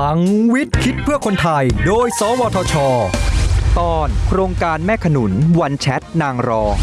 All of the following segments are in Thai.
ลังวิทย์คิดเพื่อคนไทย โดย สวทช ตอนโครงการแม่ขนุน One Chat นางรอง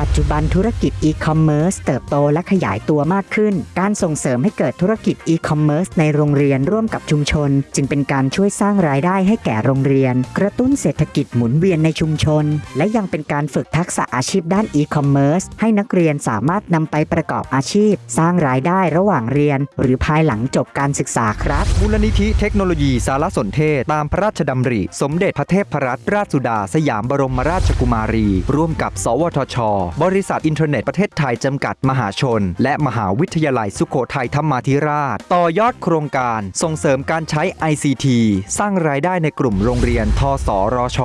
ปัจจุบันธุรกิจอีคอมเมิร์ซเติบโตและขยายตัวมากขึ้น การส่งเสริมให้เกิดธุรกิจอีคอมเมิร์ซในโรงเรียนร่วมกับชุมชน จึงเป็นการช่วยสร้างรายได้ให้แก่โรงเรียน กระตุ้นเศรษฐกิจหมุนเวียนในชุมชน และยังเป็นการฝึกทักษะอาชีพด้านอีคอมเมิร์ซให้นักเรียนสามารถนำไปประกอบอาชีพ สร้างรายได้ระหว่างเรียน หรือภายหลังจบการศึกษาครับมูลนิธิเทคโนโลยีสารสนเทศ ตามพระราชดำริ สมเด็จพระเทพรัตนราชสุดา สยามบรมราชกุมารี ร่วมกับ สวทชบริษัทอินเทอร์เน็ตประเทศไทยจำกัดมหาชน และมหาวิทยาลัยสุโขทัยธรรมาธิราช ต่อยอดโครงการส่งเสริมการใช้ ICT สร้างรายได้ในกลุ่มโรงเรียนทสรช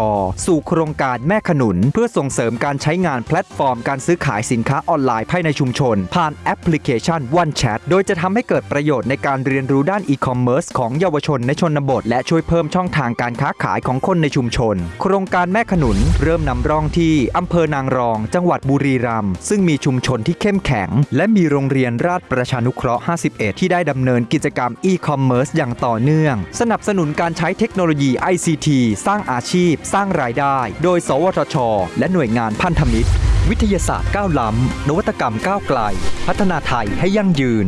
สู่โครงการแม่ขนุน เพื่อส่งเสริมการใช้งานแพลตฟอร์มการซื้อขายสินค้าออนไลน์ภายในชุมชน ผ่านแอปพลิเคชัน One Chat โดยจะทำให้เกิดประโยชน์ในการเรียนรู้ด้านอีคอมเมิร์ซของเยาวชนในชนบท และช่วยเพิ่มช่องทางการค้าขายของคนในชุมชน โครงการแม่ขนุน เริ่มนำร่องที่อำเภอนางรอง จังหวัดบุรีรัมย์ซึ่งมีชุมชนที่เข้มแข็ง และมีโรงเรียนราชประชานุเคราะห์ 51 ที่ได้ดำเนินกิจกรรมอีคอมเมิร์ซอย่างต่อเนื่อง สนับสนุนการใช้เทคโนโลยี ICT สร้างอาชีพ สร้างรายได้ โดย สวทช และหน่วยงานพันธมิตร วิทยาศาสตร์ก้าวล้ำนวัตกรรมก้าวไกล พัฒนาไทยให้ยั่งยืน